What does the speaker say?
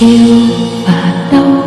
yêu và đau